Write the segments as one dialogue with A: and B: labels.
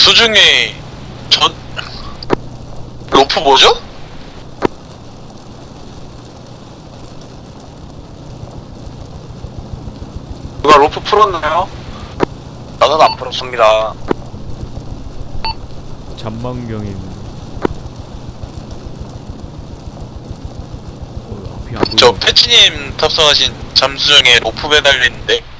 A: 수중에 전 로프 뭐죠?
B: 누가 로프 풀었나요?
A: 나는 안 풀었습니다.
C: 잠망경인 어,
A: 저 패치님 탑승하신 잠수정에 로프 매달리는데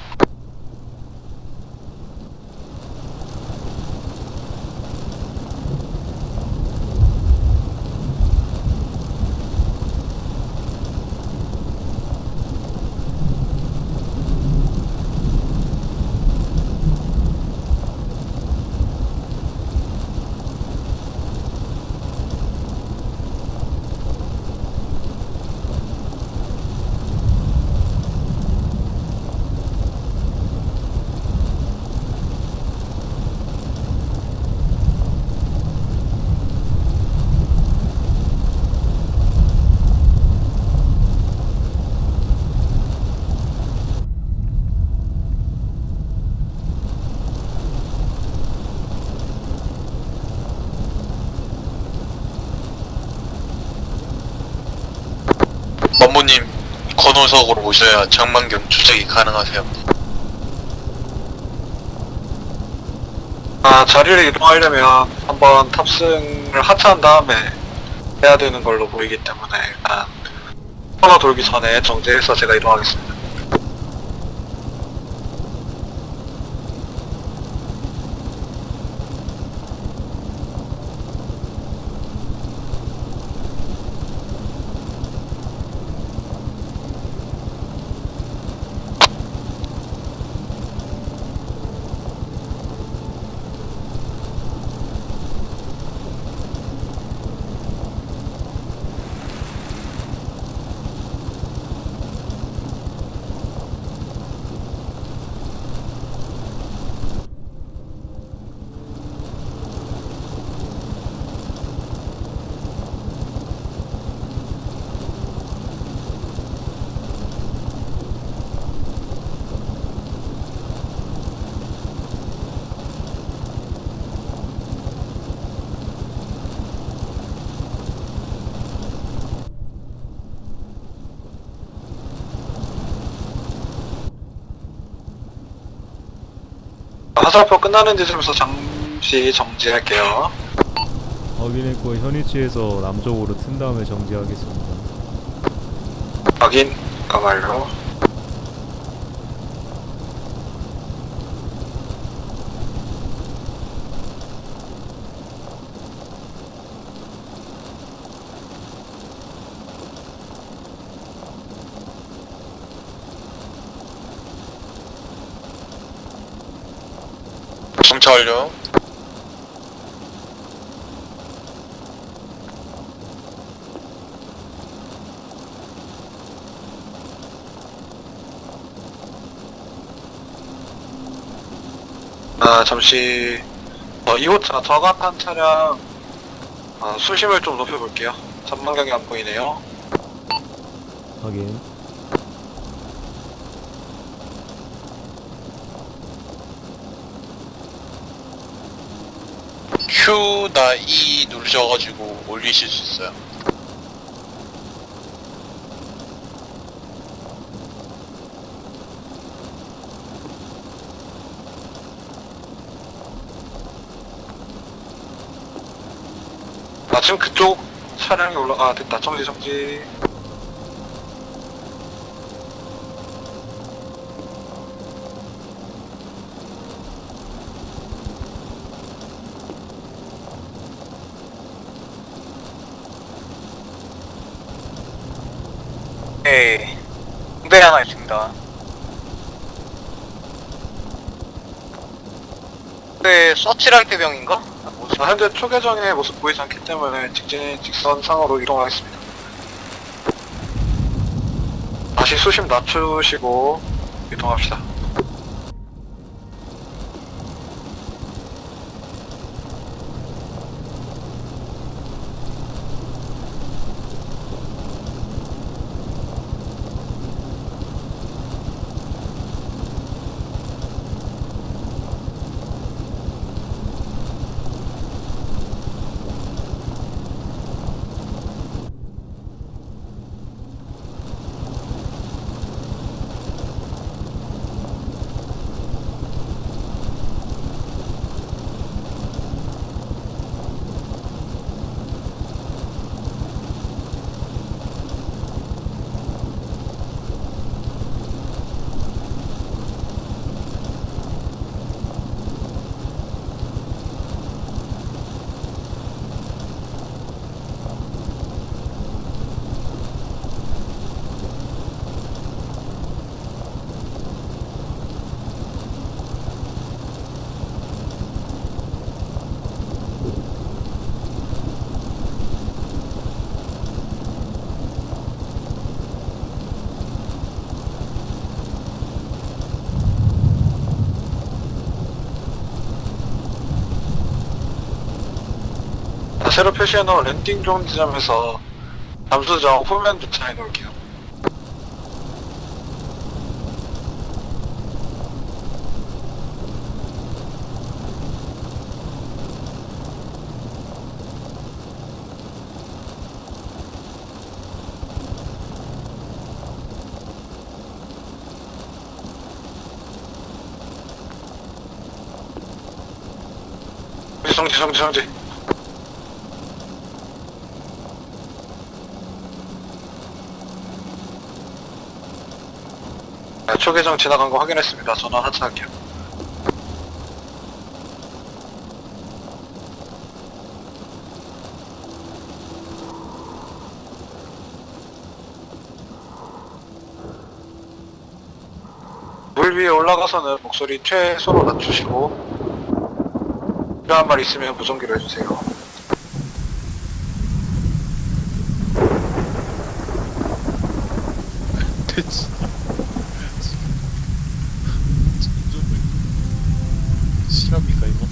A: 만보님 건호석으로 오셔야 장만경 추적이 가능하세요.
B: 아, 자리를 이동하려면 한번 탑승을 하차한 다음에 해야 되는 걸로 보이기 때문에 일단 코너 돌기 전에 정지해서 제가 이동하겠습니다. 화살표 끝나는 지점에서 잠시 정지할게요.
C: 확인했고 현위치에서 남쪽으로 튼 다음에 정지하겠습니다
B: 확인, 가말로.
A: 정차 완료.
B: 아, 잠시, 어, 2호차 저가탄 차량, 아, 수심을 좀 높여볼게요. 전망경이 안 보이네요.
C: 확인
A: Q 나 E 누르셔가지고 올리실 수 있어요.
B: 아, 지금 그쪽 차량이 올라, 아, 됐다. 정지, 정지.
A: 네. 배 하나 있습니다. 네, 서치랄 대병인가?
B: 아, 현재 초계정의 모습 보이지 않기 때문에 직진, 직선상으로 이동하겠습니다. 다시 수심 낮추시고 이동합시다. 새로 표시해놓은 랜딩 존 지점에서 잠수정 후면 주차해 놓을게요. 정지 정지 정지 네, 초계정 지나간 거 확인했습니다. 전원 하차할게요. 물 위에 올라가서는 목소리 최소로 낮추시고 필요한 말 있으면 무전기로 해주세요.
D: 대치. 실합니까 이거?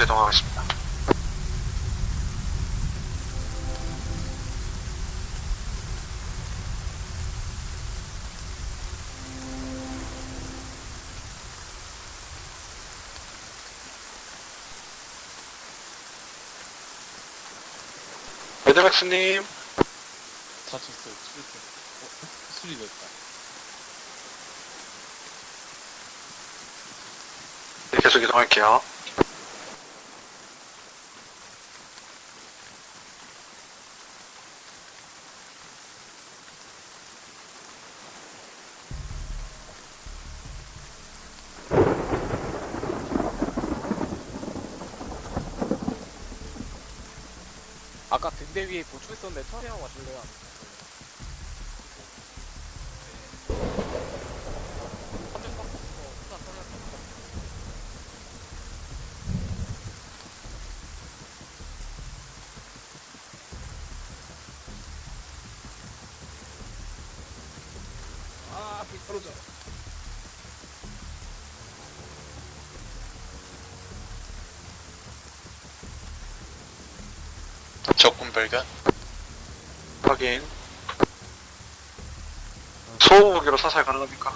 B: 돌아서 이동하겠습니다. 레드맥스님,
D: 다쳤어요. 수리됐. 어? 수리됐다.
B: 네, 계속 이동할게요.
E: 있었는데 처리하고 가실래요? 한명 깎고 혼자 처리할 수 없어. 아, 비 떨어져.
A: 적군 발견.
B: 확인. 소호무기로 사살 가능합니까?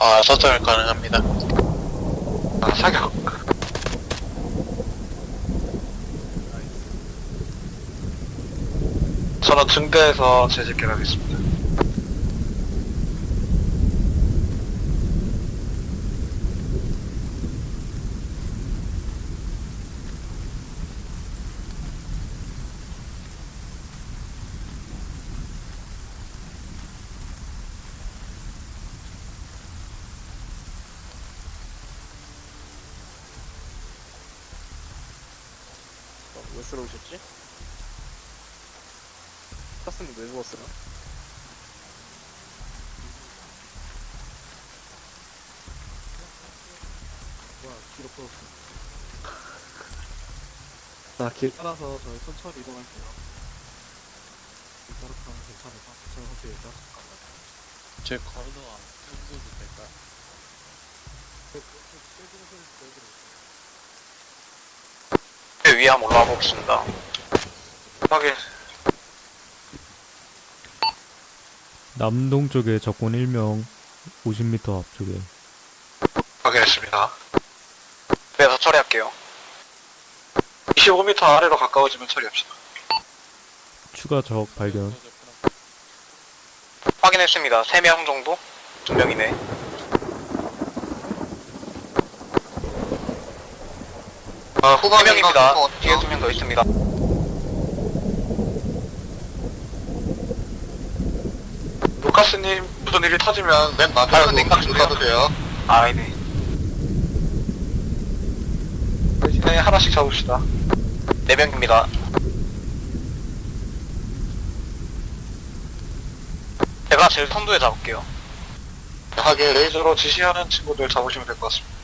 A: 아, 서절 가능합니다.
B: 아, 사격. 저는 증대에서 재집결하겠습니다.
E: 어, 왜 쓰러우셨지? 탔으면 왜 누웠으나? 뭐야, 뒤로 풀었어. 나 길 따라서 저희 천천히 이동할게요. 길 따라 가면 괜찮을까? 저는 혹시 일단
D: 제 걸어 안 펴줘도 될까요?
B: 위에 한번 올라와 보겠습니다. 확인.
C: 남동쪽에 적군 1명 50m 앞쪽에
B: 확인했습니다. 그래서 처리할게요. 25m 아래로 가까워지면 처리합시다.
C: 추가 적 발견
B: 확인했습니다. 3명 정도? 2명이네. 아, 후방에 3명입니다. 뒤에 2명 더 있습니다. 루카스님, 무슨 일이 터지면 맨 마지막으로 가도 돼요. 아, 네. 대신에 하나씩 잡읍시다. 4명입니다. 제가 제일 선두에 잡을게요. 하게 레이저로 지시하는 친구들 잡으시면 될 것 같습니다.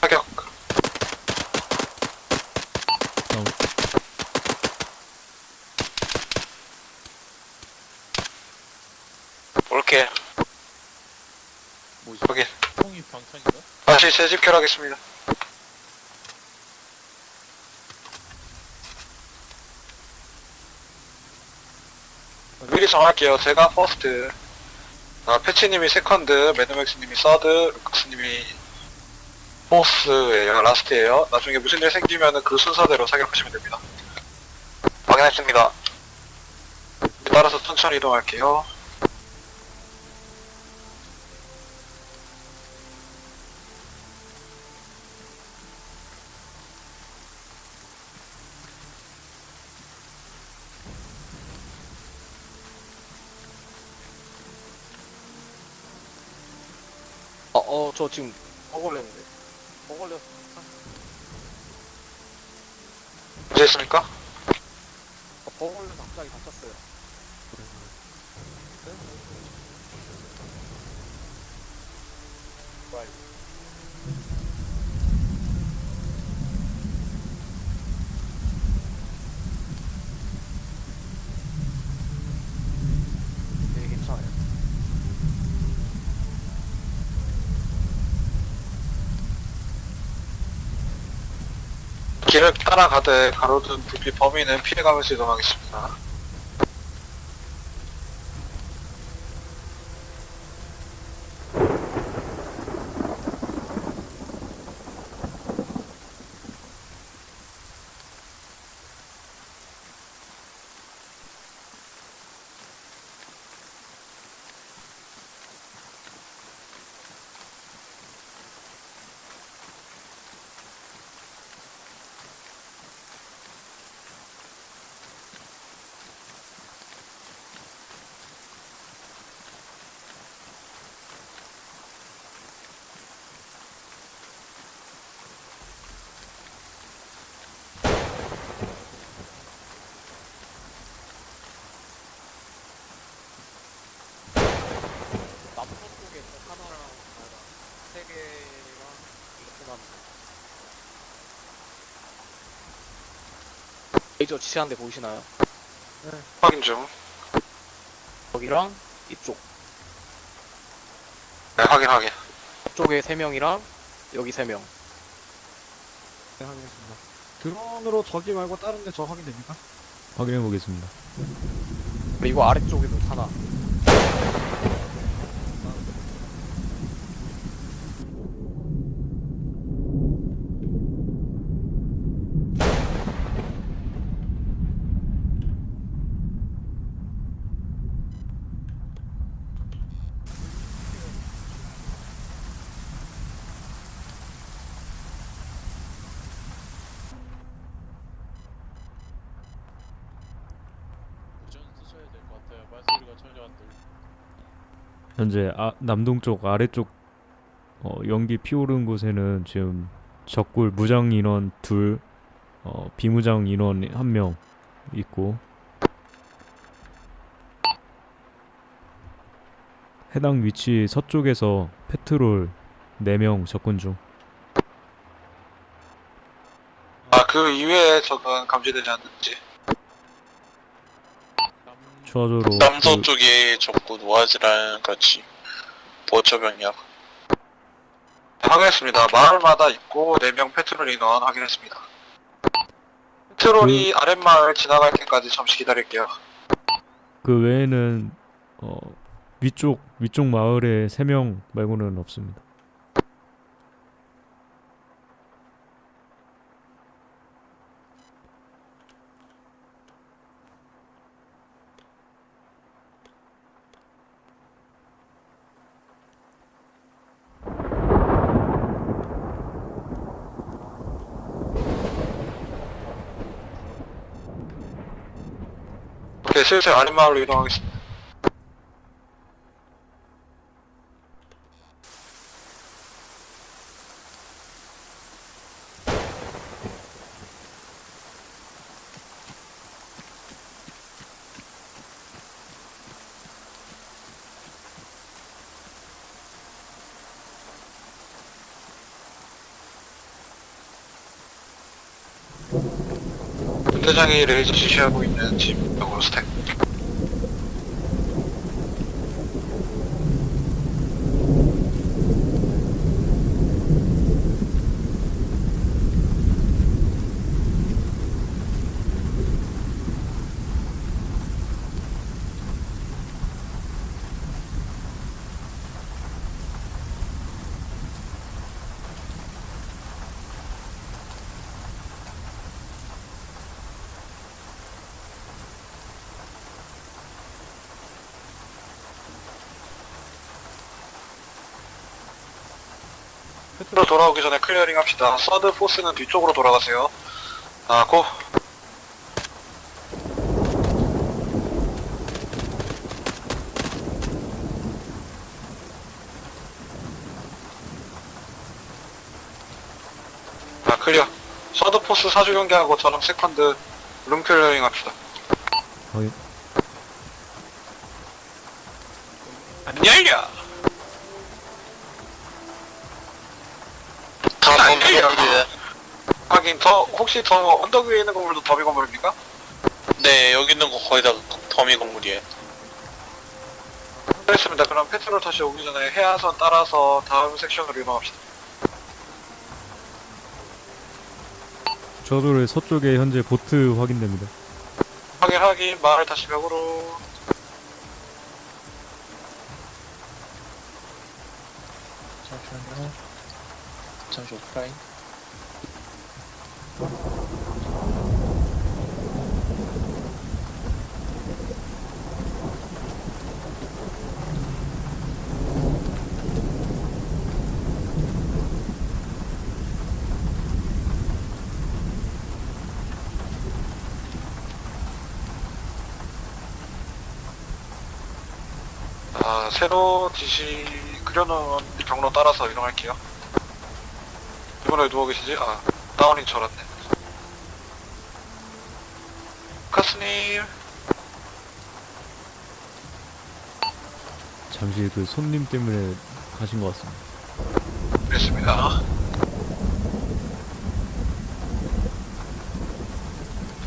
B: 사격. 오케이.
D: 뭐지?
B: 확인.
D: 통이 방탄인가?
B: 다시 재집결하겠습니다. 미리 정할게요. 제가 퍼스트, 아, 패치님이 second, 매드맥스님이 서드, 루카스님이 fourth예요. Last예요. 나중에 무슨 일 생기면은 그 순서대로 사격하시면 됩니다. 확인했습니다. 따라서 천천히 이동할게요.
A: 저 지금 어 걸렸는데. 어 걸렸어.
B: 되셨습니까?
A: 어, 버 걸려서 갑자기 다쳤어요. 네, 괜찮아요.
B: 길을 따라가되 가로등 불빛 범위는 피해가면서 이동하겠습니다.
A: 남쪽 쪽에 저 하나랑 하나, 세 개랑 이렇게 남. 레이저 지시하는 데 보이시나요?
B: 확인 중.
A: 여기랑 이쪽.
B: 네, 확인, 확인.
A: 이쪽에 세 명이랑 여기 세 명.
E: 네, 확인했습니다. 드론으로 저기 말고 다른 데 저 확인됩니까?
C: 확인해 보겠습니다.
A: 그리고 아래쪽에도 하나.
D: 무전 쓰셔야 될 것 같아요. 말소리가 전혀 안 들려.
C: 현재 아, 남동쪽 아래쪽 어, 연기 피오른 곳에는 지금 적굴 무장 인원 둘, 어, 비무장 인원 한 명 있고 해당 위치 서쪽에서 페트롤 4명 접근 중
B: 아, 그 이외에 적은 감지되지 않는지.
D: 남...
C: 추가적으로
F: 남서
C: 그-
F: 쪽에 적군 오아지랑 같이 보초 병력.
B: 네, 확인했습니다. 마을마다 있고 4명 페트롤 인원 확인했습니다. 페트롤이 아랫마을 지나갈 때까지 잠시 기다릴게요.
C: 그 외에는 어, 위쪽 위쪽 마을에 3명 말고는 없습니다.
B: 오케이, 슬슬 아랫마을로 이동하겠습니다. 분대장이 레이저 지시하고 있는 집 쪽으로 스택. 로 돌아오기 전에 clearing 합시다. 서드 포스는 뒤쪽으로 돌아가세요. 아, go! 아, clear. Third, fourth 사주 경계하고 저랑 second room clearing 합시다.
C: 확인.
B: 더 혹시 더 언덕 위에 있는 건물도 더비 건물입니까?
A: 네, 여기 있는 거 거의 다 더미 건물이에요.
B: 알겠습니다. 그럼 페트롤 다시 오기 전에 해안선 따라서 다음 섹션으로 이동합시다.
C: 저도를 서쪽에 현재 보트 확인됩니다.
B: 확인 확인 마을 다시 벽으로
D: 잠시만요. 잠시 오프라인.
B: 아, 새로 지시 그려놓은 경로 따라서 이동할게요. 이번에 누워 계시지? 아, 다운이 저랐네. 카스님,
C: 잠시 그 손님 때문에 가신 것 같습니다.
B: 그랬습니다.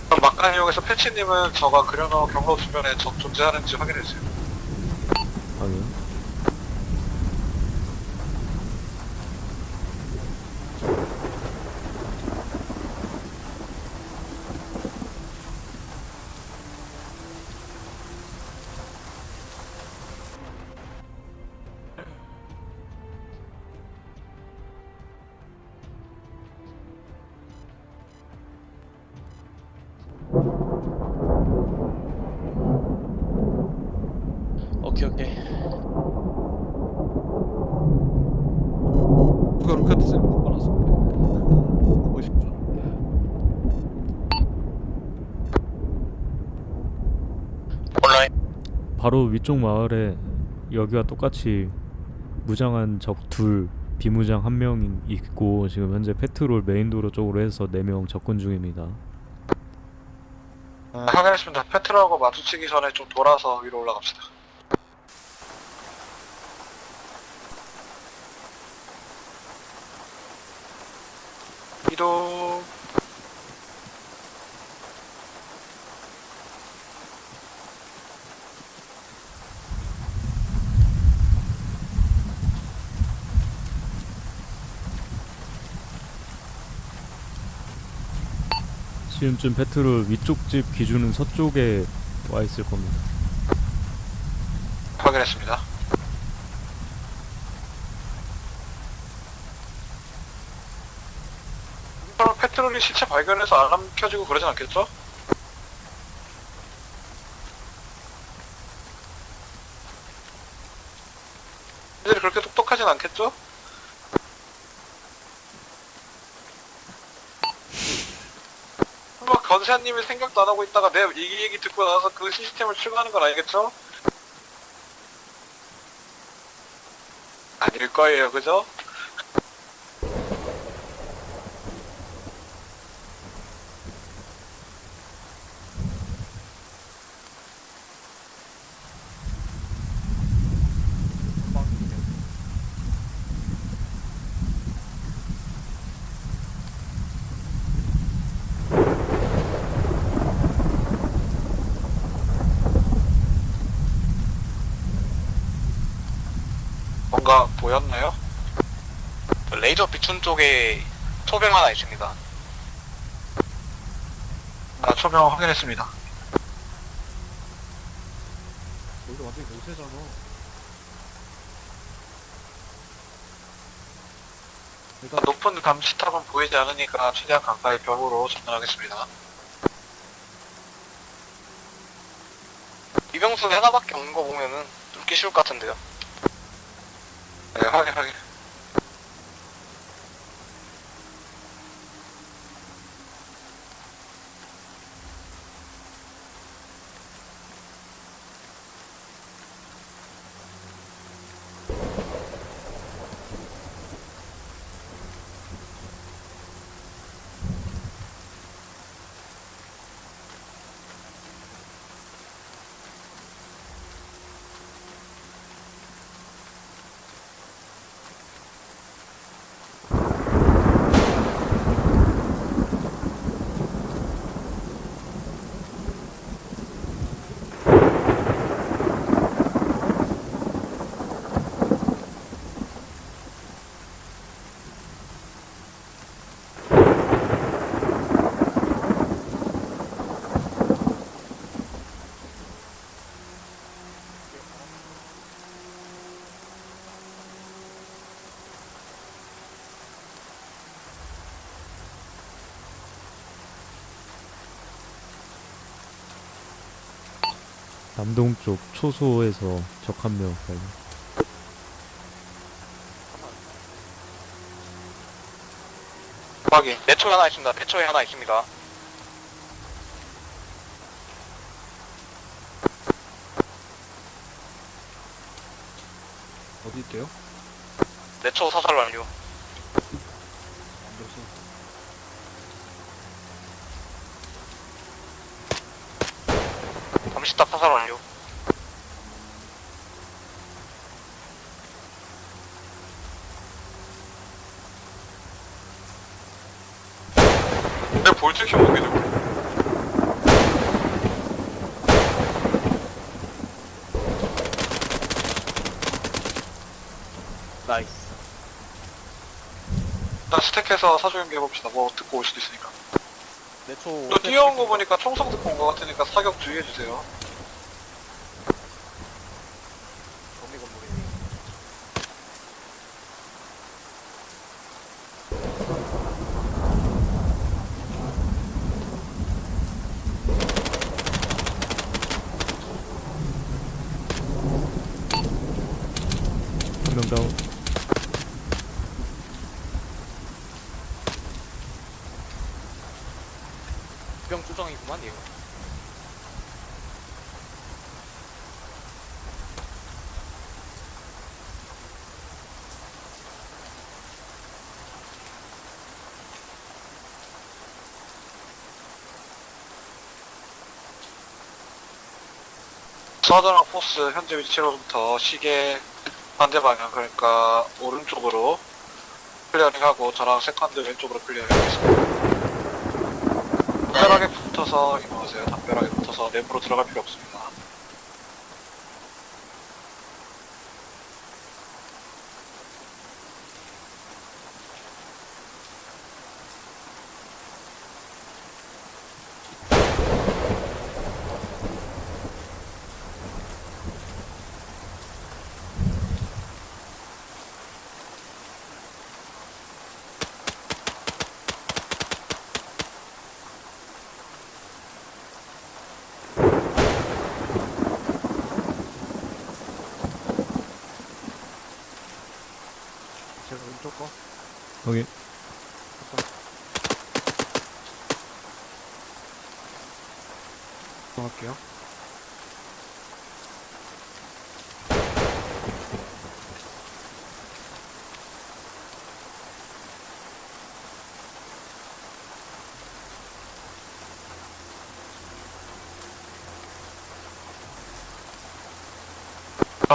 B: 그럼 막간이용에서 패치님은 저가 그려놓은 경로 주변에 적 존재하는지 확인해주세요.
C: 바로 위쪽 마을에 여기와 똑같이 무장한 적 둘, 비무장 한 명 있고 지금 현재 페트롤 메인도로 쪽으로 해서 4명 접근 중입니다.
B: 아, 확인했습니다. 페트로하고 마주치기 전에 좀 돌아서 위로 올라갑시다. 이동.
C: 지금쯤 페트롤 위쪽 집 기준은 서쪽에 와 있을 겁니다.
B: 확인했습니다. 페트롤이 시체 발견해서 알람 켜지고 그러진 않겠죠? 애들이 그렇게 똑똑하진 않겠죠? 막 건세아님이 생각도 안 하고 있다가 내 얘기 얘기 듣고 나서 그 시스템을 출고하는 건 아니겠죠? 아닐 거예요, 그죠? 뭔가 보였나요?
A: 레이저 비춘 쪽에 토병 하나 있습니다.
B: 아, 초명 확인했습니다.
E: 여기 완전히 모세잖아.
B: 일단 높은 감시탑은 보이지 않으니까 최대한 가까이 벽으로 접근하겠습니다.
A: 이병수 하나밖에 없는 거 보면은 뚫기 쉬울 것 같은데요.
B: 네, 확인, 확인.
C: 남동쪽 초소에서 적 한 명 발견.
B: 확인.
A: 내초에 하나 있습니다. 내초에 하나 있습니다.
E: 어디 있대요?
A: 내초 사살 완료.
E: 안 들었어.
A: 잠시딱 사살 완료.
B: 내 볼트 켜보게 되고.
G: 나이스.
B: 일단 스택해서 사주 연기 해봅시다. 뭐 듣고 올 수도 있으니까.
G: 내초.
B: 또 뛰어온 거 보니까 총성 듣고 온 거 같으니까 사격 주의해주세요.
G: 정리 건물이네.
C: 한 명 다운.
G: 병 조정이구만 얘가.
B: 서드랑 포스 현재 위치로부터 시계 반대 방향 그러니까 오른쪽으로 Clearing하고 저랑 second 왼쪽으로 clearing하겠습니다. 담벼락에 붙어서 이동하세요. 담벼락에 붙어서 내부로 들어갈 필요 없습니다.
E: 제가 왼쪽 거.
C: 여기
E: 이동할게요.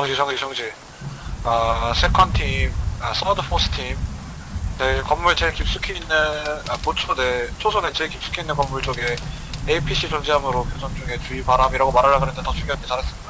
B: 정지 정지 정지 아 second 팀, 아 서드 포스 팀. 네, 건물 제일 깊숙이 있는 아 보초 내 초선에 제일 깊숙이 있는 건물 쪽에 APC 존재함으로 교전 중에 주의 바람이라고 말하려고 그랬는데 더 중요한데 잘했습니다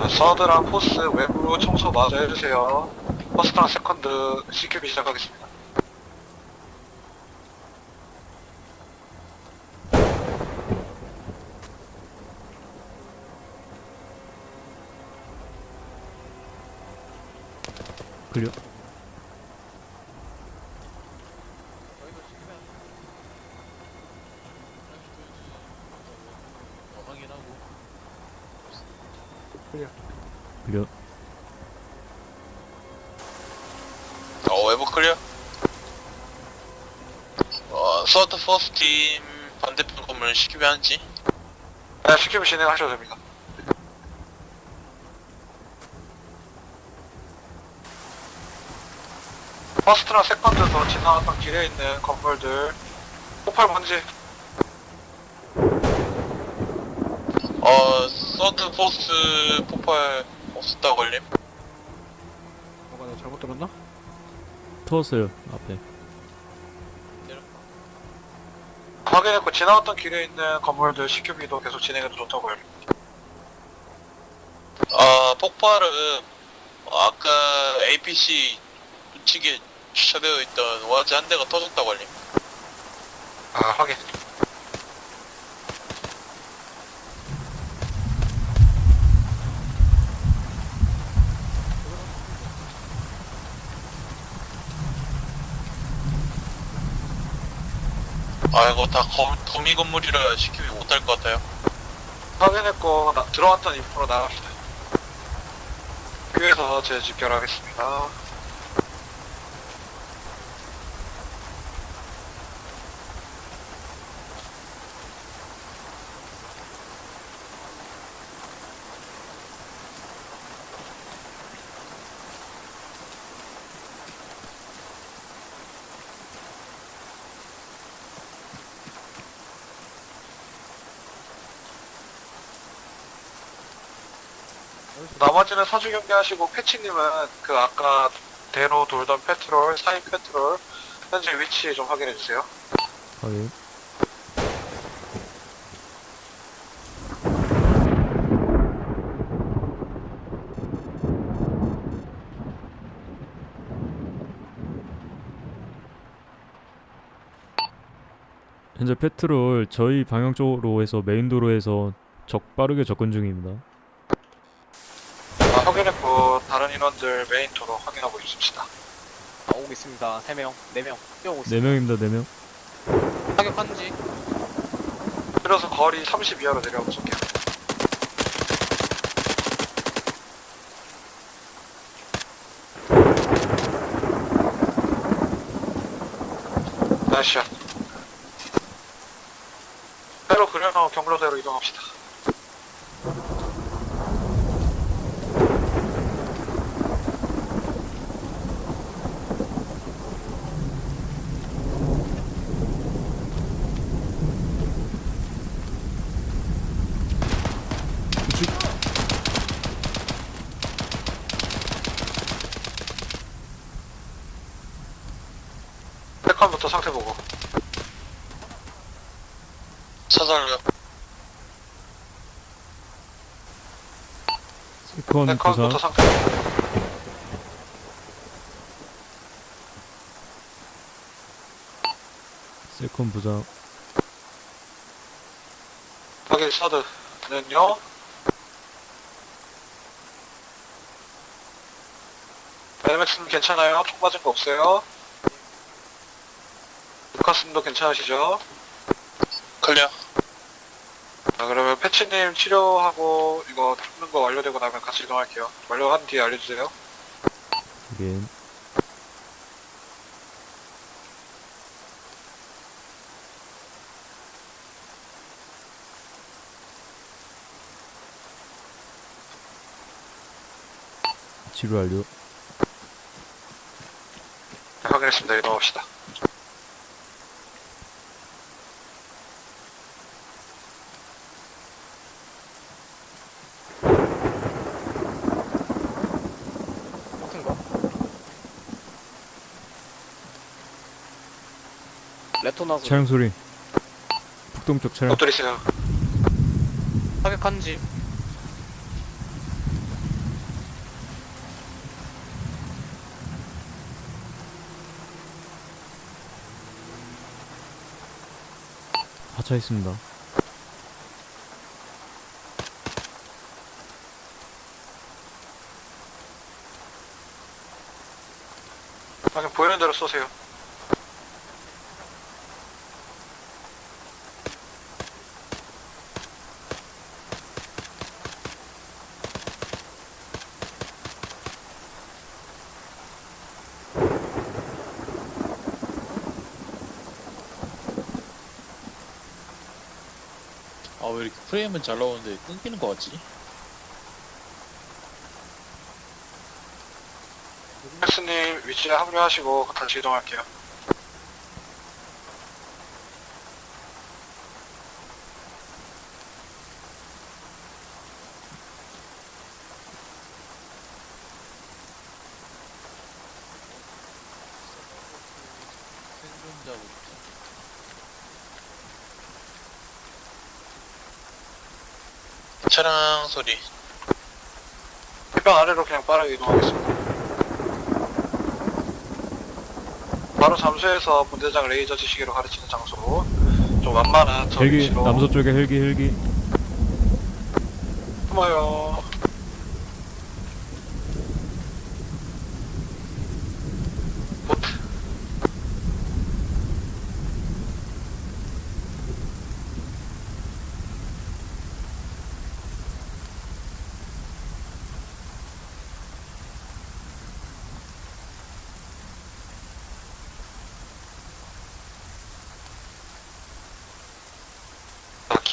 B: 자, 서드랑 포스 외부 청소 마저 해주세요. 퍼스트랑 세컨드 CQB 시작하겠습니다
C: 클리어.
D: 어, 확인하고
C: Clear. 어,
F: 외부 clear? 어, third, first 팀 반대편 건물 시키면 한지?
B: 네, CQB 진행하셔도 됩니다 First랑 second도 지나갔던 길에 있는 건물들 폭발 먼지
F: 어, 서드 포스트 폭발 없었다 걸림?
E: 뭐가 내가 잘못 들었나?
C: 터웠어요 앞에.
B: 확인했고 지나갔던 길에 있는 건물들 CQB도 계속 진행해도 좋다고 해요
F: 아, 폭발은 어, 아까 APC 우측에 주차되어 있던 와즈 한 대가 터졌다 걸림?
B: 아, 확인.
F: 아 이거 다 거, 거미 건물이라 시키면 못할 것 같아요
B: 확인했고, 나, 들어왔던 인프로 나갑시다. 교에서 재집결하겠습니다. 나머지는 사주 경계하시고 패치님은 그 아까 대로 돌던 페트롤, 사인 페트롤 현재 위치 좀 확인해 주세요.
C: 확인. 현재 페트롤 저희 방향 쪽으로 해서 메인 도로에서 적 빠르게 접근 중입니다.
B: 아, 확 인원들 메인 도로 확인하고 있습니다.
G: 나오고 있습니다. 3명, 4명 뛰어오고
C: 네
G: 있습니다.
C: 명입니다, 네 명.
G: 타격 가능한지
B: 그래서 거리 30 이하로 내려오고 쏠게요. Nice shot. 회로 그려놓은 경로대로 이동합시다. 세컨부터 상태 보고.
F: 사살요
C: 세컨 부상.
B: 상태 보고.
C: 세컨 부상.
B: 확인 서드는요. 베네맥스는 괜찮아요? 총 맞은 거 없어요? 루카스님도 괜찮으시죠?
F: 클리어
B: 자, 그러면 패치님 치료하고 이거 죽는 거 완료되고 나면 같이 이동할게요. 완료한 뒤에 알려주세요.
C: 확인. 치료 완료.
B: 네, 확인했습니다. 이동합시다.
G: 같은 거. 레토 나스
C: 차량 소리. 북동쪽 차량.
B: 엎드리세요.
G: 타격한지
C: 하차 있습니다.
B: 그냥 보이는 대로 쏘세요.
D: 프레임은 잘 나오는데 끊기는 것 같지?
B: 맥스님 위치에 합류하시고 다시 이동할게요.
D: 생존자부터
F: 차량 소리
B: 해변 아래로 그냥 빠르게 이동하겠습니다. 바로 잠수해서 본대장 레이저 지시기로 가르치는 장소. 좀 완만한 저
C: 헬기
B: 위치로
C: 남서쪽에 헬기 헬기
B: 숨어요.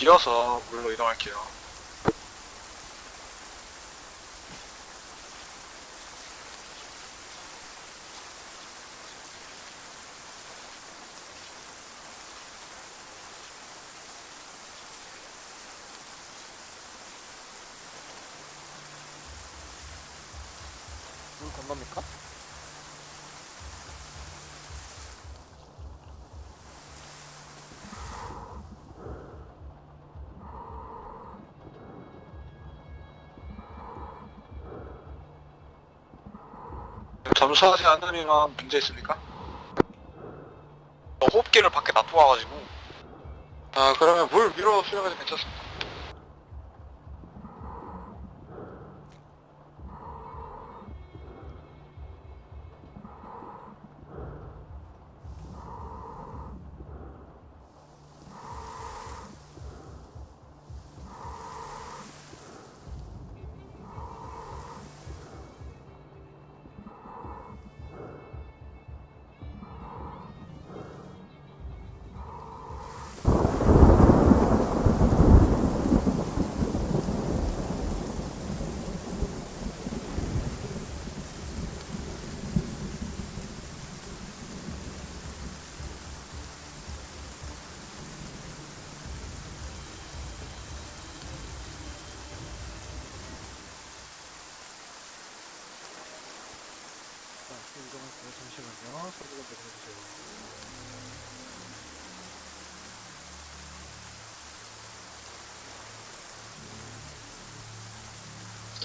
B: 자, 길어서 물로 이동할게요.
G: 물 건넙니까?
B: 점수하지 않으면 문제 있습니까?
A: 어, 호흡기를 밖에 놔두고 와가지고
B: 아 그러면 물 위로 수령해도 괜찮습니다.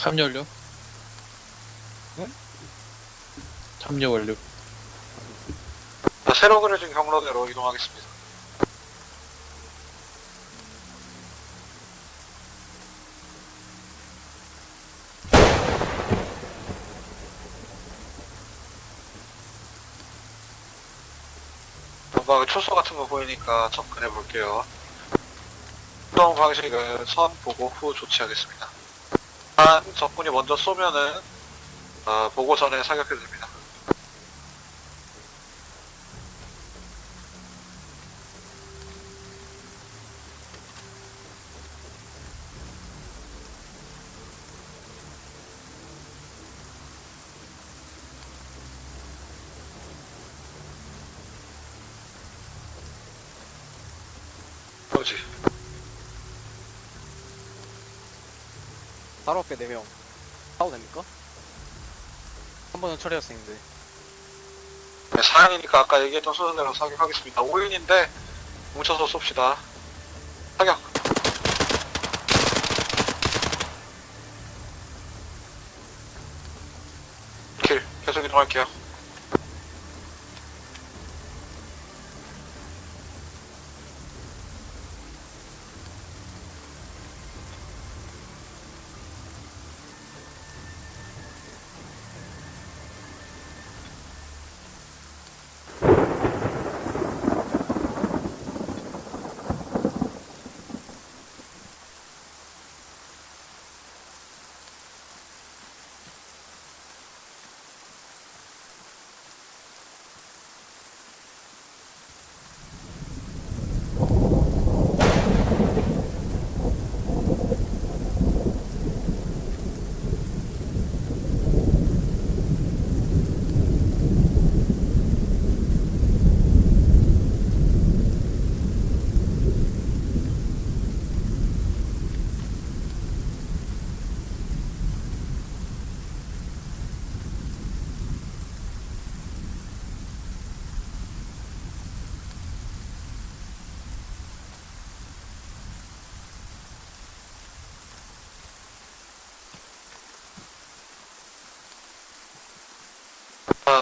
D: 참여 완료.
E: 네?
D: 참여 완료.
B: 자, 새로 그려진 경로대로 이동하겠습니다. 뭔가 초소 같은 거 보이니까 접근해 볼게요. 이동 방식은 선 보고 후 조치하겠습니다. 한 적군이 먼저 쏘면은 어, 보고 전에 사격해도 됩니다. 그렇지.
G: 바로 앞에 4명. 싸도 됩니까? 한 번은 처리했었는데.
B: 네, 4인이니까 아까 얘기했던 순서대로 사격하겠습니다. 5인인데 뭉쳐서 쏩시다. 사격! 킬. 계속 이동할게요.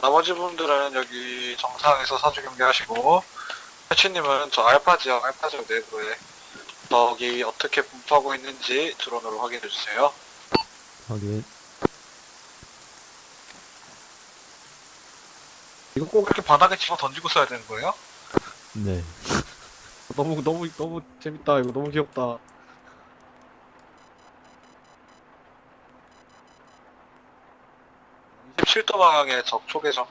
B: 나머지 분들은 여기 정상에서 사주 경계하시고 해치님은 저 알파 지역, 알파 지역 내부에 적이 어떻게 분포하고 있는지 드론으로 확인해 주세요.
C: 하긴
B: 이거 꼭 이렇게 바닥에 집어 던지고 써야 되는 거예요?
C: 네
E: 너무 너무 너무 재밌다. 이거 너무 귀엽다.
B: 이 17도 방향의 적 초계정.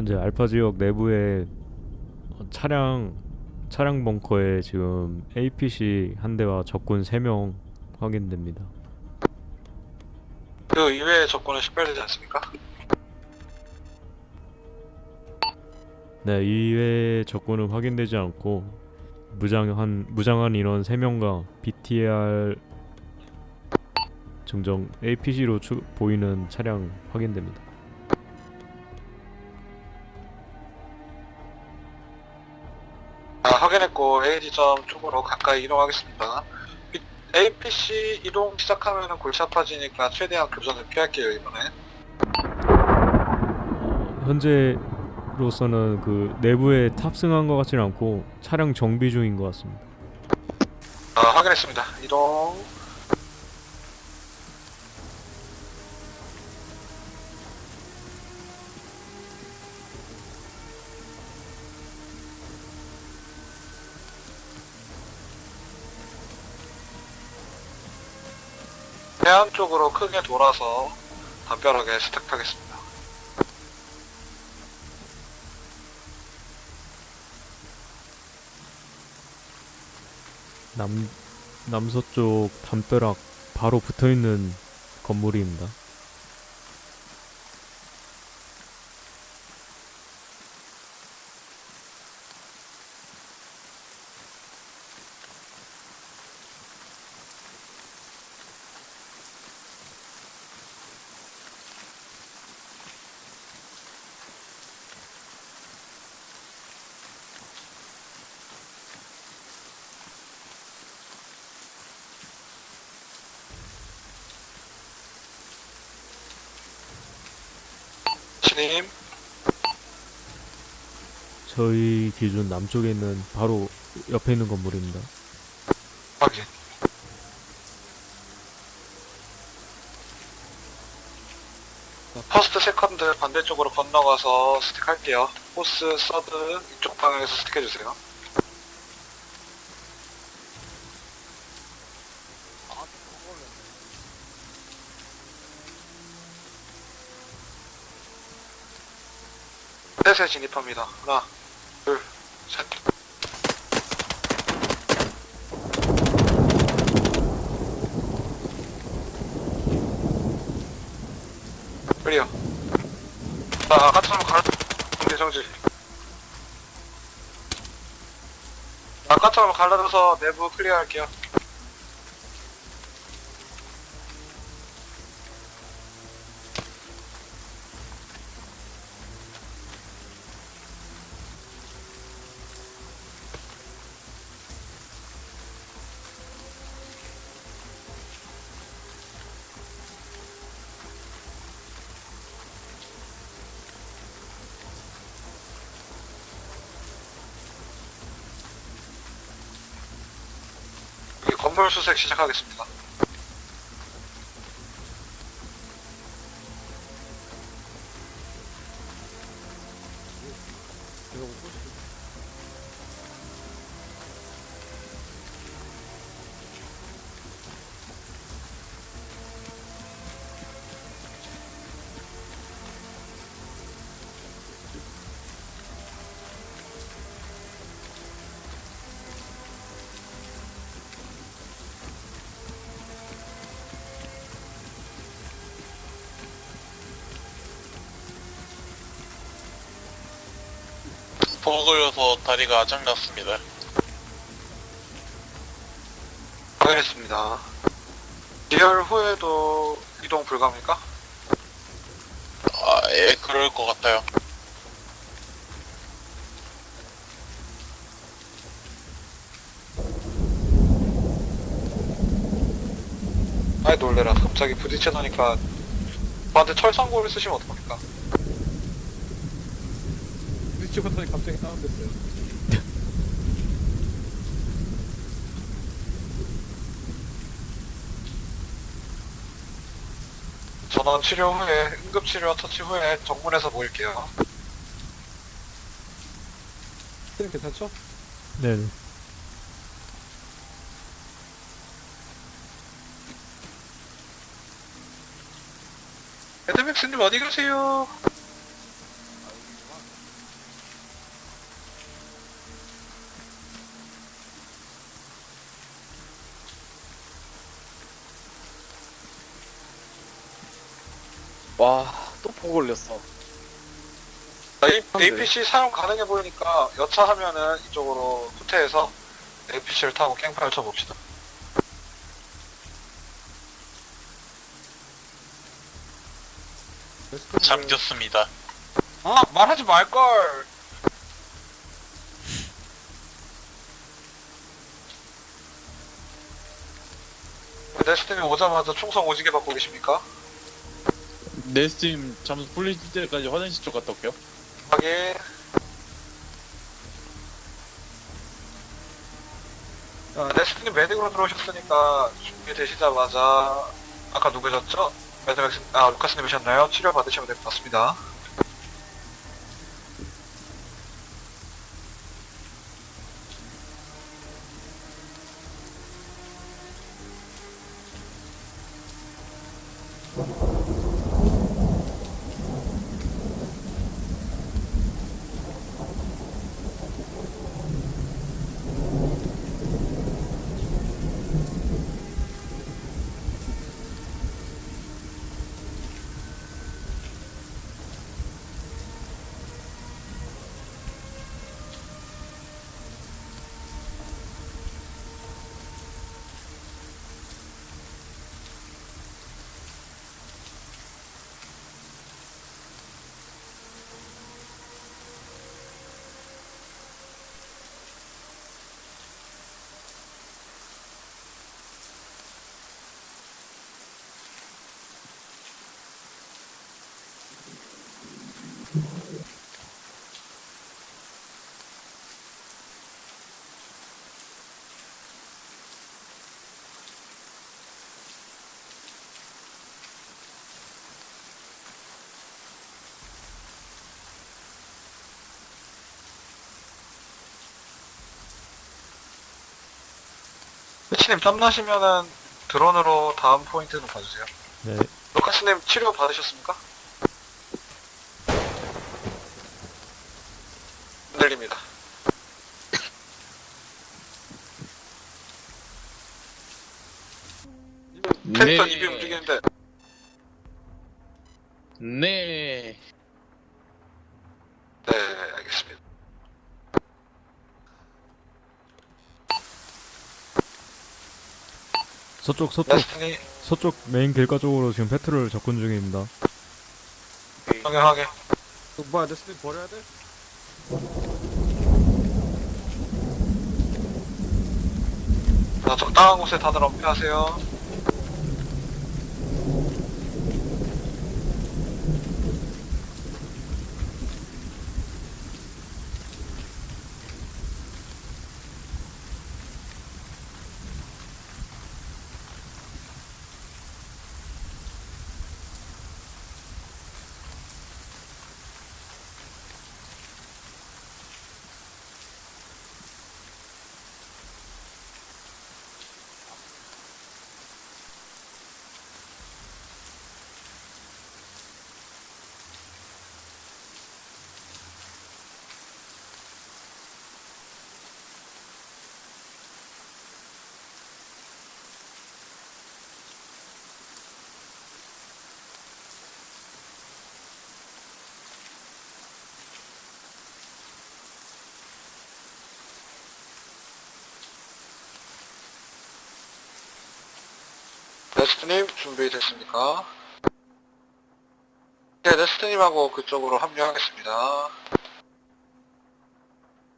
C: 현재 알파 지역 내부에 어, 차량 차량 벙커에 지금 APC 한 대와 적군 3명 확인됩니다.
B: 그 이외의 적군은 식별되지 않습니까?
C: 네, 이외의 적군은 확인되지 않고 무장한 무장한 인원 3명과 BTR 증정 APC로 추, 보이는 차량 확인됩니다.
B: 확인했고 AD점 쪽으로 가까이 이동하겠습니다. 이- APC 이동 시작하면 골치 아파지니까 최대한 교전을 피할게요 이번엔.
C: 어, 현재로서는 그 내부에 탑승한 것 같지는 않고 차량 정비 중인 것 같습니다.
B: 아, 확인했습니다. 이동. 해안 쪽으로 크게 돌아서 담벼락에 스택하겠습니다.
C: 남 남서쪽 담벼락 바로 붙어 있는 건물입니다.
B: 신임.
C: 저희 기준 남쪽에 있는 바로 옆에 있는 건물입니다.
B: 확인. First, second 반대쪽으로 건너가서 stack 할게요. Fourth, third 이쪽 방향에서 stack해주세요. 셋에 진입합니다. 하나, 둘, 셋. Clear. 자, 아까처럼 갈, 경계 정지. 아까처럼 갈라져서 내부 clear 할게요. 수색 시작하겠습니다.
F: 다리가 아작났습니다.
B: 확인했습니다. heal 후에도 이동 불가합니까?
F: 아, 예, 그럴 것 같아요.
B: 아이 놀래라. 갑자기 부딪혀놓으니까 저한테 철산고를 쓰시면 어떡합니까?
E: 부딪히고 나니 갑자기 다운됐어요.
B: 전원 치료 후에 응급 치료 처치 후에 정문에서 모일게요.
E: 스님 괜찮죠?
C: 네네.
B: 에드맥스님 어디 가세요?
G: 와, 또 보고 걸렸어.
B: 자, 이
E: 네.
B: APC 사용 가능해 보이니까 여차하면은 이쪽으로 후퇴해서 APC를 타고 깽판을 쳐봅시다.
F: 잠겼습니다.
B: 아 말하지 말걸. 네스팀이 오자마자 충성 오지게 받고 계십니까?
D: 내 스팀 잠수 풀릴 때까지 화장실 쪽 갔다 올게요.
B: 확인. 아, 네스팀님 메딕으로 들어오셨으니까 준비되시자마자 아까 누구셨죠? 매드맥스 아 루카스님이셨나요? 치료 받으시면 될 것 같습니다. 치님 땀나시면은 드론으로 다음 포인트로 봐주세요.
C: 네.
B: 루카스님 치료 받으셨습니까? 흔들립니다. 캐릭터 입이 움직이는데
D: 네.
B: 네 알겠습니다.
C: 서쪽 서쪽
B: 레스틴이
C: 서쪽 메인 길가 쪽으로 지금 패트롤 접근 중입니다.
B: 정형하게
E: 그 뭐야 내 스님 버려야 돼?
B: 자, 적당한 곳에 다들 엄폐하세요. 네스트님 준비됐습니까? 네, 네스트님하고 그쪽으로 합류하겠습니다.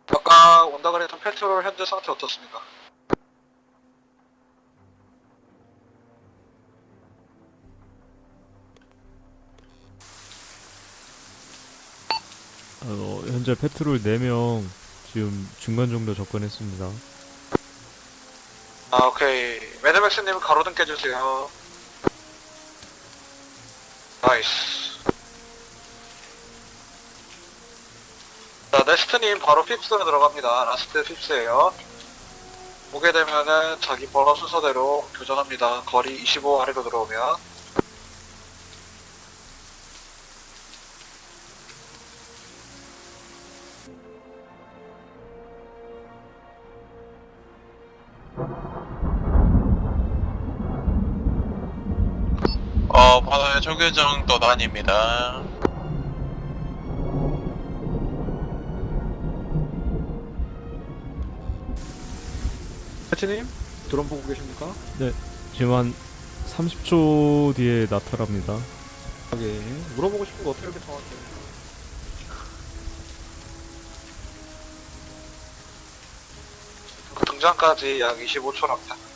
B: 아까 온다 그랬던 페트롤 현재 상태 어떻습니까?
C: 어, 현재 페트롤 4명 지금 중간 정도 접근했습니다.
B: 아, 오케이. 매드맥스님 가로등 깨주세요. Nice. 자, 네스트님 바로 fifth로 들어갑니다. Last fifth에요. 오게 되면은 자기 번호 순서대로 교전합니다. 거리 25 아래로 들어오면.
F: 초계정 떠다닙니다.
E: 해치님 드론 보고 계십니까?
C: 지금 한 30초 뒤에 나타납니다.
E: 예. 물어보고 싶은 거 어떻게 이렇게 정확해?
B: 그 등장까지 약 25초랍니다.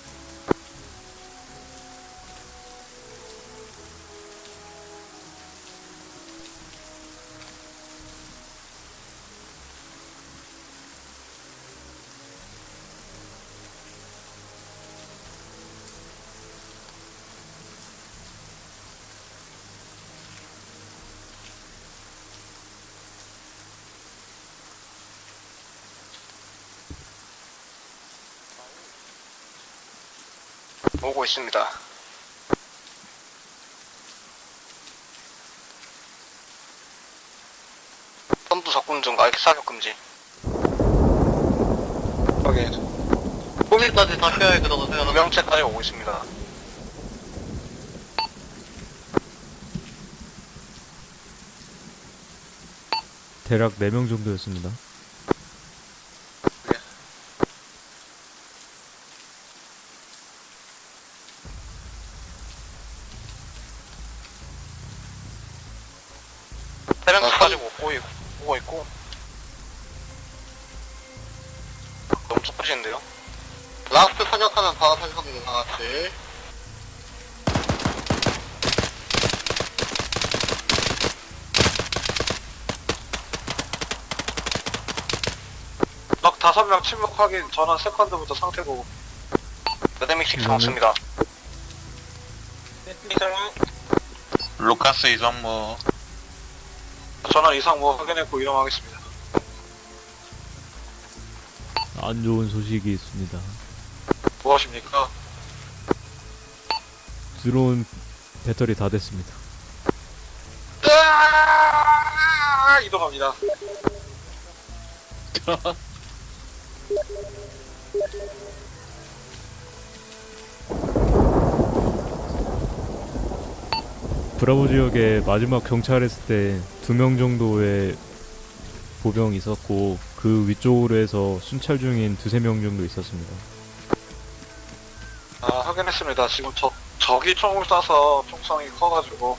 A: 오고 있습니다. 선두 적군 중 알기 사격 금지.
B: 확인.
G: 꼬밀까지 다 켜야 그러고 생각하면
A: 명체까지 오고 있습니다.
C: 대략 4명 정도였습니다.
B: 확인. 전원 세컨드부터 상태 보고.
A: 메데믹식
C: 이거는-
A: 잡았습니다.
F: 루카스 이성무.
B: 전원 이상 뭐 확인했고 이동하겠습니다.
C: 안 좋은 소식이 있습니다.
B: 무엇입니까?
C: 드론 배터리 다 됐습니다.
B: 으아! 이동합니다.
C: 브라보 지역에 마지막 경찰했을 때 두 명 정도의 보병이 있었고 그 위쪽으로 해서 순찰 중인 두세 명 정도 있었습니다.
B: 아, 확인했습니다. 지금 적, 적이 총을 쏴서 총성이 커가지고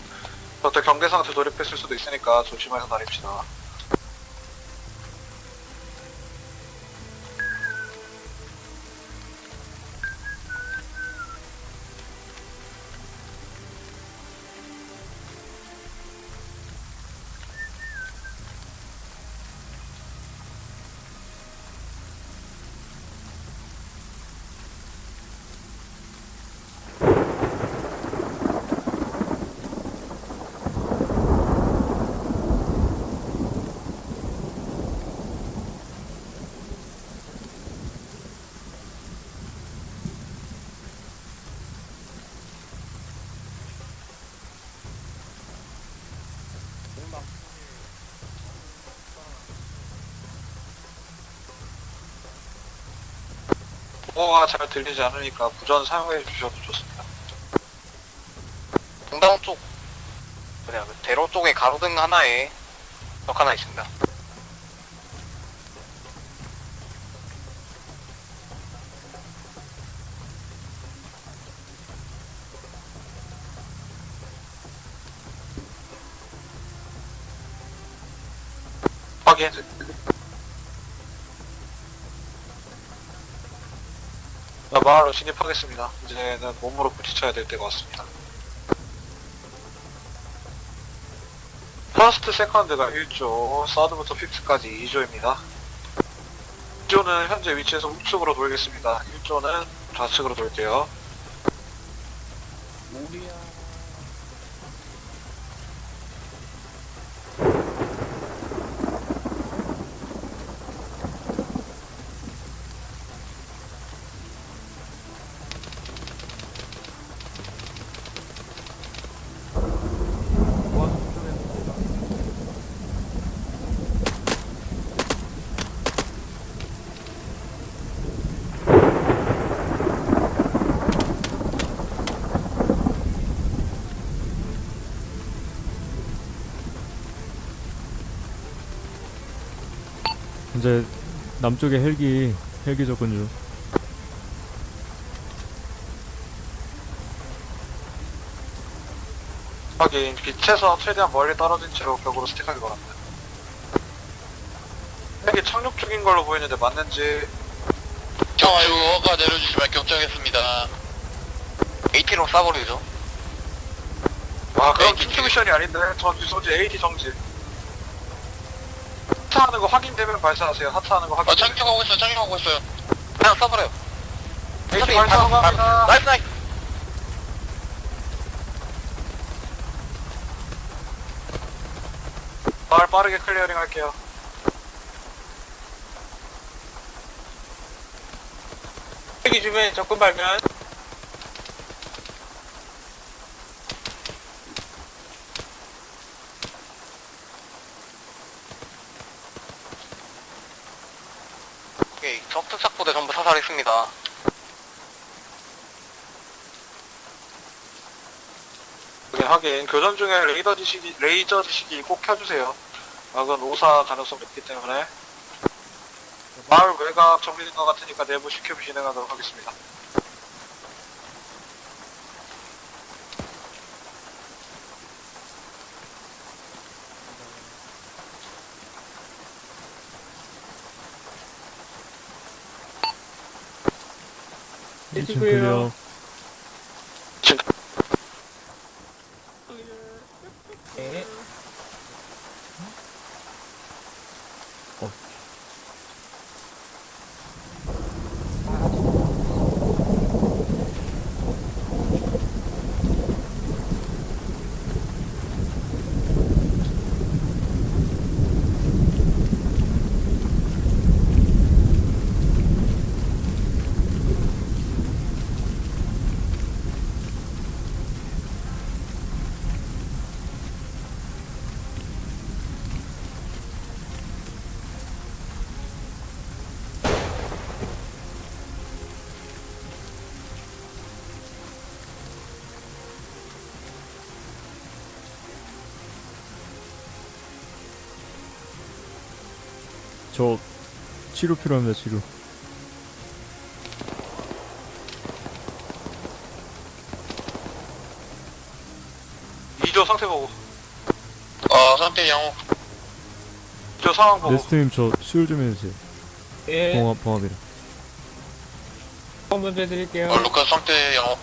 B: 그때 경계 상태 돌입했을 수도 있으니까 조심해서 다닙시다. 보호가 잘 들리지 않으니까 무전 사용해 주셔도 좋습니다.
A: 동당 쪽, 뭐냐, 그 대로 쪽에 가로등 하나에 적 하나 있습니다.
B: 확인. 자, 마을로 진입하겠습니다. 이제는 몸으로 부딪혀야 될 때가 왔습니다. First, second가 1조, third부터 fifth까지 2조입니다. 1조는 현재 위치에서 우측으로 돌겠습니다. 1조는 좌측으로 돌게요.
D: 우리야.
C: 이제 남쪽에 헬기 헬기 접근 중.
B: 확인. 빛에서 최대한 멀리 떨어진 채로 벽으로 스틱하기 바랍니다. 핵이 착륙 중인 걸로 보이는데 맞는지
F: 격추가 내려주시면 결정했습니다. AT로 쏴버리죠.
B: 아 그럼
F: AT
B: 킹 미션이 아닌데 전지 소지 AT 정지 하차하는 거 확인되면 발사하세요 하차하는 거
F: 아,
B: 확인
F: 착륙하고 있어요, 착륙하고 있어요. 그냥 쏴버려요.
B: AT 발사합니다
F: Nice, nice.
B: 마을 빠르게 clearing 할게요
A: 헬기 주변에 접근 발견.
F: 오케이, 사살했습니다.
B: 확인 확인 교전 중에 레이더 지식이 레이저 지식이 꼭 켜주세요. 막은 오사 가능성 높기 때문에. 마을 외곽 정리된 것 같으니까 내부 시큐브 진행하도록 하겠습니다
C: 이층 클리어. 저 치료 필요합니다 치료.
B: 2조 상태 보고
F: 어, 상태 양호.
B: 2조 상황 보고
C: 레스트님 저 수혈 좀 해주세요.
G: 예,
C: 봉합 봉합이라.
G: 먼저 해드릴게요.
F: 어, 루카스 상태 양호.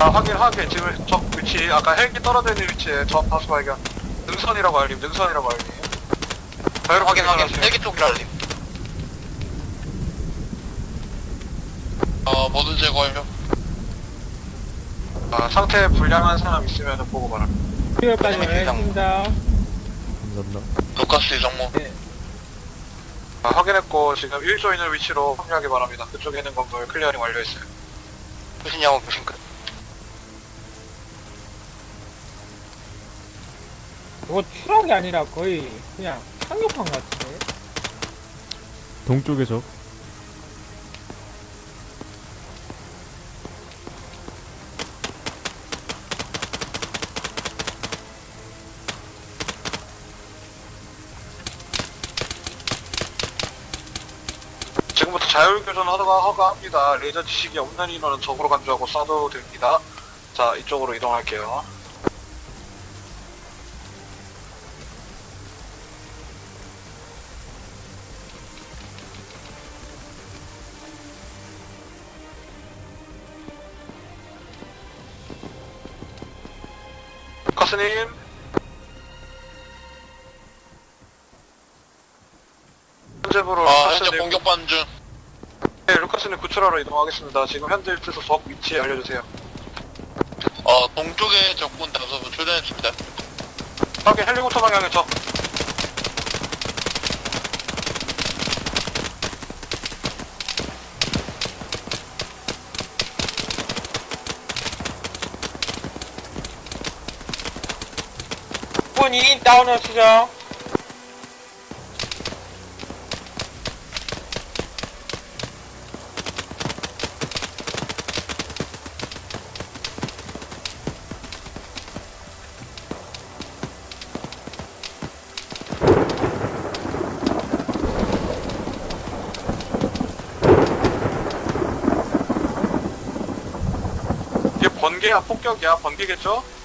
B: 아 확인 확인 지금 적 위치 아까 헬기 떨어져 있는 위치에 적 다수 발견 능선이라고 알림 능선이라고 알림 자유로
F: 확인, 확인. 헬기 쪽 알림. 어, 모든 제거 완료.
B: 아, 상태 불량한 사람 있으면 보고 바랍니다
G: 수요까지
F: 헬기
G: 하겠습니다.
C: 감사합니다.
F: 루카스 이상모.
B: 아, 확인했고 지금 1조 있는 위치로 합류하기 바랍니다 그쪽에 있는 건물 클리어링 완료했어요
F: 교신 양호, 교신 끝.
G: 이거 추락이 아니라 거의 그냥 상륙한 것 같은데.
C: 동쪽에 적.
B: 지금부터 자율교전 허가, 허가 합니다 레이저 지식이 없는 인원은 적으로 간주하고 쏴도 됩니다 자 이쪽으로 이동할게요 스님. 현재부로
F: 아 현재 공격받는 중
B: 네, 루카스님 구출하러 이동하겠습니다. 지금 현재 위치에서 적 위치 알려주세요.
F: 어, 동쪽에 적군 다수분 출전했습니다
B: 확인 헬리콥터 방향의 적.
G: 분이 다운을.
B: 이게 번개야, 폭격이야, 번개겠죠?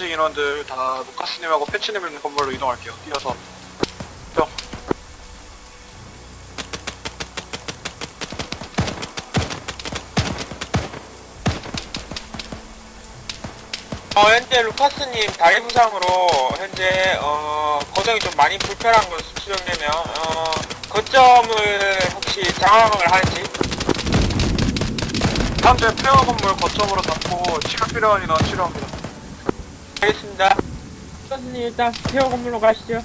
B: 나- 나머지 인원들 다 루카스님하고 패치님 있는 건물로 이동할게요. 뛰어서. 뿅.
G: 어, 현재 루카스님 다리 부상으로 현재 어, 거정이 좀 많이 불편한 것으로 추정되며 어, 거점을 혹시 장악을 하는지
B: 현재 폐허 건물 거점으로 잡고 치료 필요한 인원 치료합니다.
G: 알겠습니다. 루카스님 일단 페어 건물로 가시죠.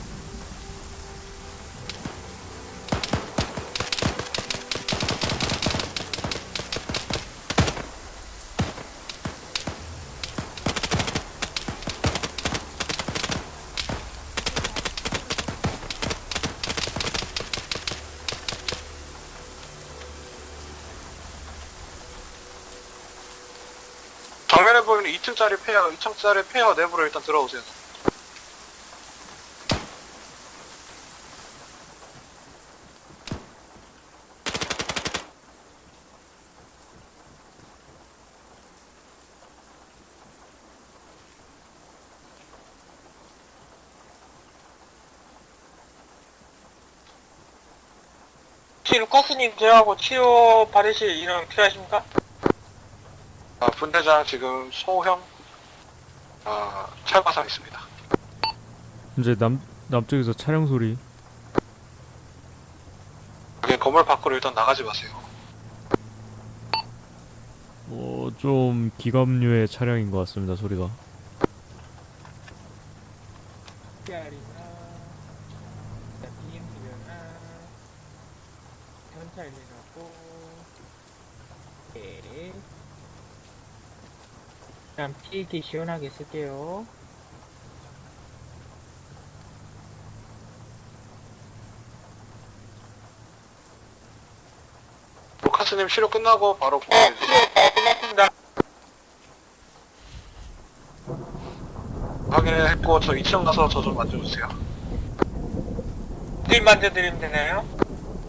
B: 정면에 보이는 2층짜리 폐허, 2층짜리 폐허 내부로 일단 들어오세요.
G: 루카스님 저하고 치료 받으실 인원 필요하십니까?
B: 아, 분대장 지금 소형 아, 찰과상 있습니다.
C: 이제 남 남쪽에서 차량 소리.
B: 여기 건물 밖으로 일단 나가지 마세요.
C: 어, 좀 기갑류의 차량인 것 같습니다. 소리가.
G: PR이나 BMW나 전차 네. 일단 PET 시원하게 쓸게요.
B: 루카스님 치료 끝나고 바로 보내주세요.
G: 네, 끝났습니다.
B: 확인했고 저 2층 가서 저 좀 만져주세요.
G: 늘 만져드리면 되나요?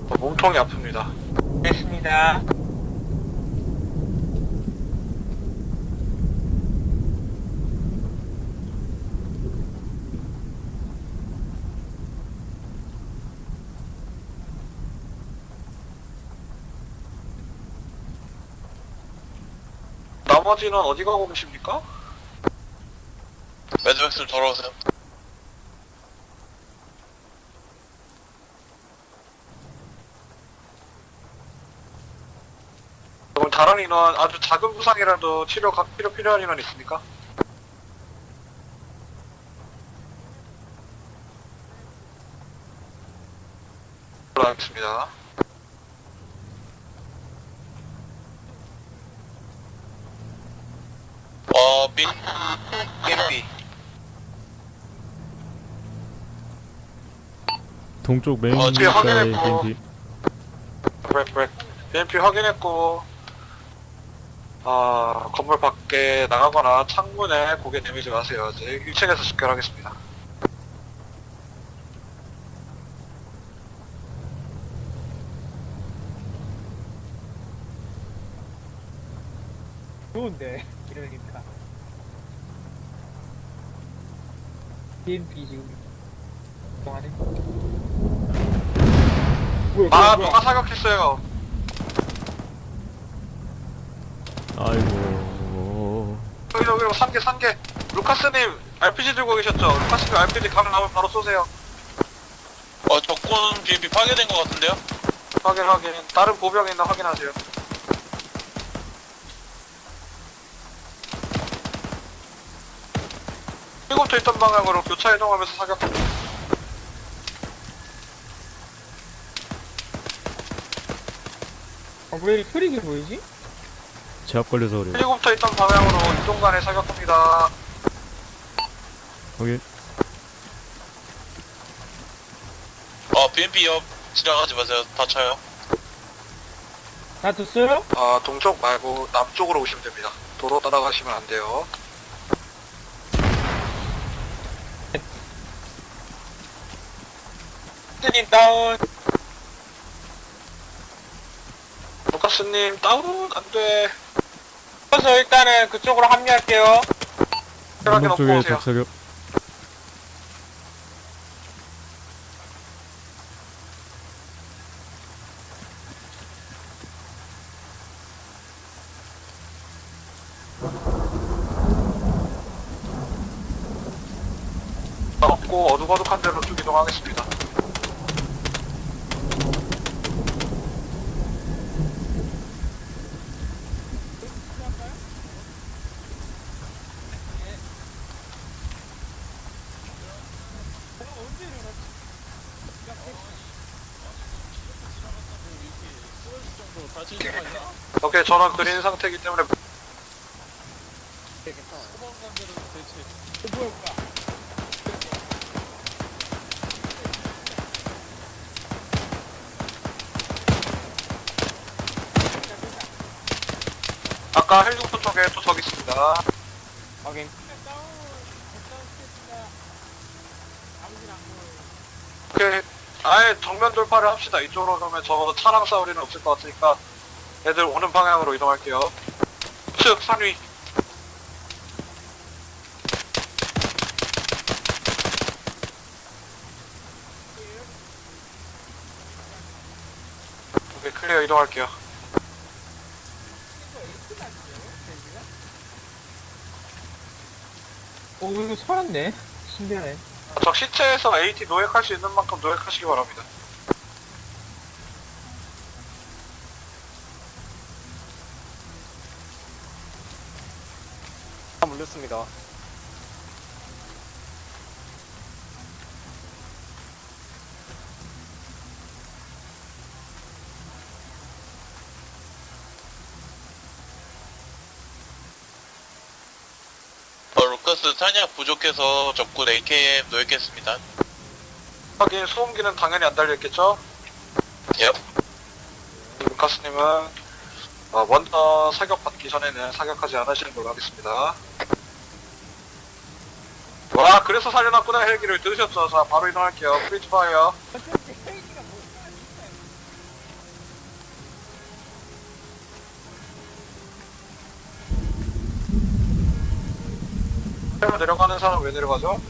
B: 저 몸통이 아픕니다.
G: 됐습니다.
B: 나머지는 어디 가고 계십니까?
F: 매드맥스 돌아오세요
B: 그럼 다른 인원 아주 작은 부상이라도 치료 가 필요 필요한 인원 있습니까? 알겠습니다.
F: 어 빈, BMP
C: 동쪽 메인
F: 어,
B: 지금
C: 길가의
B: 확인했고.
C: BMP.
B: 브렉 브렉 BMP 확인했고 아 건물 밖에 나가거나 창문에 고개 내밀지 마세요. 이제 1층에서 집결하겠습니다.
G: 좋은데 이러니까 BNP 지금 동안에
B: 아 누가 사격했어요.
C: 아이고.
B: 여기 여기 산개 산개 루카스님 RPG 들고 계셨죠? 루카스님 RPG 각 나오면 바로 쏘세요.
F: 어 적군 BMP 파괴된 것 같은데요?
B: 확인 확인. 다른 보병이 있나 확인하세요. 일곱터 있던 방향으로 교차 이동하면서 사격합니다
G: 아, 왜 이렇게 흐리게 보이지?
C: 제압 걸려서 그래요
B: 헬리콥터 있던 방향으로 이동 간에 사격합니다.
C: 여기
F: 어 BMP 옆 지나가지 마세요 다쳐요
G: 다 됐어요?
B: 아, 동쪽 말고 남쪽으로 오시면 됩니다. 도로 따라가시면 안 돼요.
G: 스님 다운.
B: 스님, 다운, 안 돼.
G: 그래서 일단은 그쪽으로 합류할게요.
B: 편하게 넣고
C: 쪽에
B: 오세요.
C: 적사격
B: 없고 어둑어둑한 데로 쭉 이동하겠습니다. 저는 그린 상태이기 때문에 아까 헬리콥터 쪽에 또적 있습니다.
G: 확인.
B: 오케이, 아예 정면 돌파를 합시다. 이쪽으로 가면 적어도 차량 싸울 일은 없을 것 같으니까 애들 오는 방향으로 이동할게요. 측 산위. 오케이, 클리어 이동할게요.
G: 오, 이거 살았네. 신기하네.
B: 적 시체에서 AT 노획할 수 있는 만큼 노획하시기 바랍니다.
E: 다 물렸습니다.
F: 어 루카스 탄약 부족해서 적군 AKM 노획했습니다
B: 하긴 소음기는 당연히 안 달려있겠죠?
F: 예
B: 루카스님은 어, 먼저 사격 받기 전에는 사격하지 않으시는 걸로 하겠습니다. 와 그래서 살려놨구나 헬기를 들으셨죠? 자 바로 이동할게요. freeze fire. 헬기 내려가는 사람 왜 내려가죠?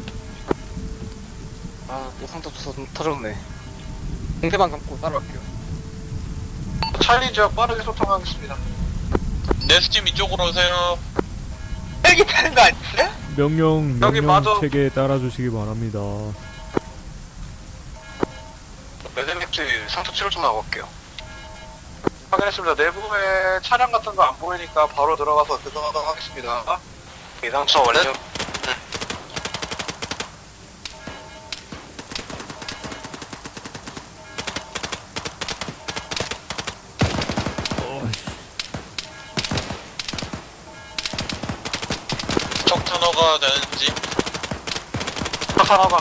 E: 아, 또 상자 터- 터졌네. 공대방 감고 따라갈게요.
B: 찰리 지역 빠르게 소통하겠습니다.
F: 네스팀 이쪽으로 오세요
G: 헬기 타는 거 아니었어요?
C: 명령
B: 여기
C: 명령
B: 맞아.
C: 체계 따라주시기 바랍니다
B: 매듭입지 상처 치료 좀 하고 올게요. 확인했습니다. 내부에 차량 같은 거 안 보이니까 바로 들어가서 대동하도록 하겠습니다. 이상처 완료. 하나가.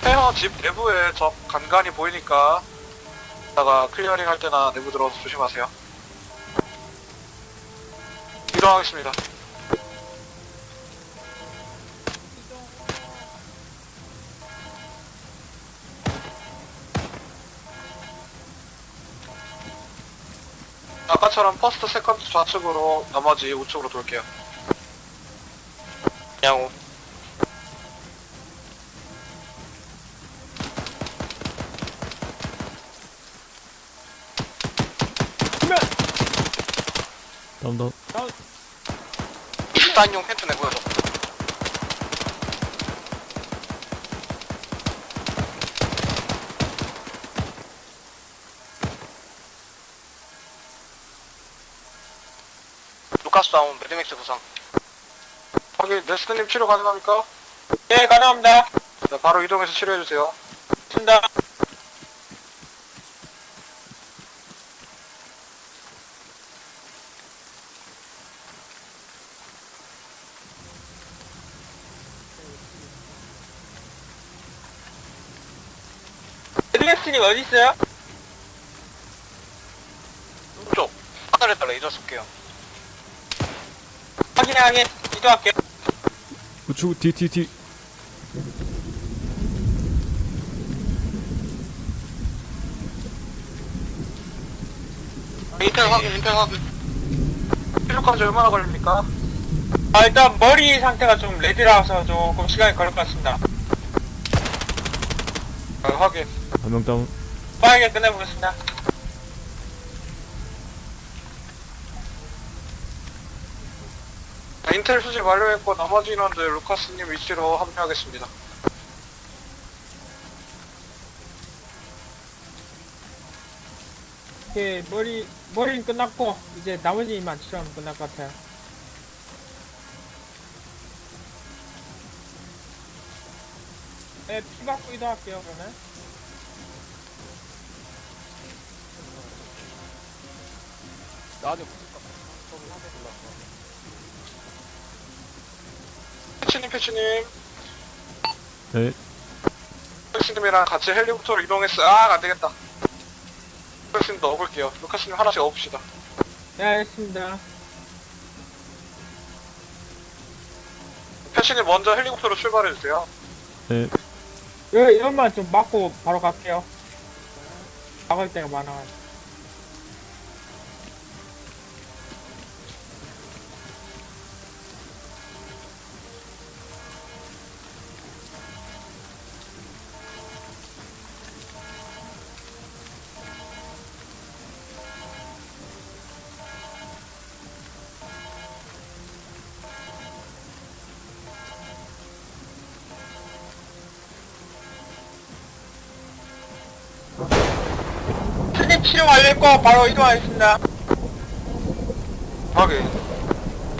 B: 페어 집 내부에 적 간간히 보이니까 다가 clearing 할 때나 내부 들어가서 조심하세요. 이동하겠습니다. 아까처럼 first, second 좌측으로 나머지 우측으로 돌게요.
G: 양호.
A: 다운 다운. 단용 펜트 내보여줘. 루카스 다운 매드맥스 부상.
B: 확인, 네스트님 치료 가능합니까?
G: 네, 가능합니다.
B: 네, 바로 이동해서 치료해주세요.
G: 좋습니다. 에드맥스님 어디 있어요?
A: 쪽 하늘에다 레이저 쏠게요.
G: 확인해 확인 이동할게요.
C: 우측 뒤뒤뒤
A: 인텔 확인, 인텔 확인.
B: 치료까지 얼마나 걸립니까?
G: 아 일단 머리 상태가 좀 레드라서 조금 시간이 걸릴 것 같습니다.
B: 아, 확인.
C: 한명 다운
G: 빠르게 끝내보겠습니다.
B: 인텔 수집 완료했고 나머지 인원들 루카스님 위치로 합류하겠습니다.
G: 오케이 머리 머리는 끝났고 이제 나머지 만 치료하면 끝날 것 같아요. 네, 피 받고 이동할게요 그러면.
B: 패치님, 패치님.
C: 네
B: 루카스님이랑 같이 헬리콥터로 이동했어. 아, 안 되겠다. 루카스님도 업을게요. 루카스님 하나씩 업읍시다.
G: 네 알겠습니다.
B: 패치님 먼저 헬리콥터로 출발해주세요.
C: 네.
G: 이거 이것만 좀 맞고 바로 갈게요. 막을 때가 많아가지고. 완료했고 바로 이동하겠습니다.
B: 확인.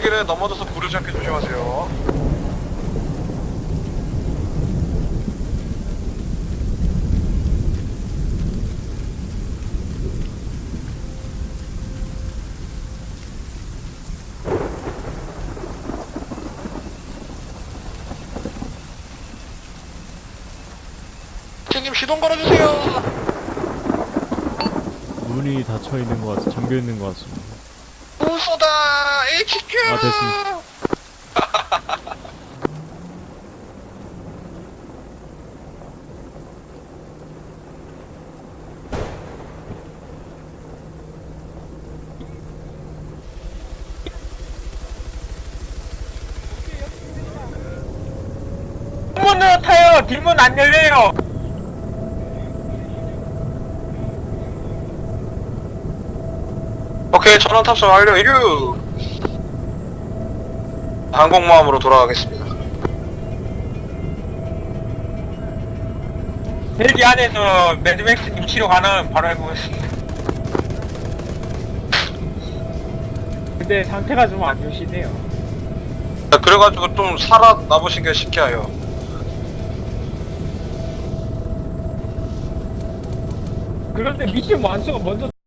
B: 길에 넘어져서 부르지 않게 조심하세요.
A: 팀님 시동 걸어주세요.
C: 문이 닫혀 있는 것 같아 잠겨 있는 것 같습니다
A: 우소다 HQ.
C: 아 됐습니다.
G: 뒷문 안 열려요.
B: 오케이, 전원 탑승 완료. 이륙. 항공모함으로 돌아가겠습니다.
G: 헬기 안에서 매드맥스님 치료 가능 바로 해보겠습니다. 근데 상태가 좀 안 좋으시네요.
B: 그래가지고 좀 살아남으신 게 신기해요.
G: 그런데 미션 완수가 먼저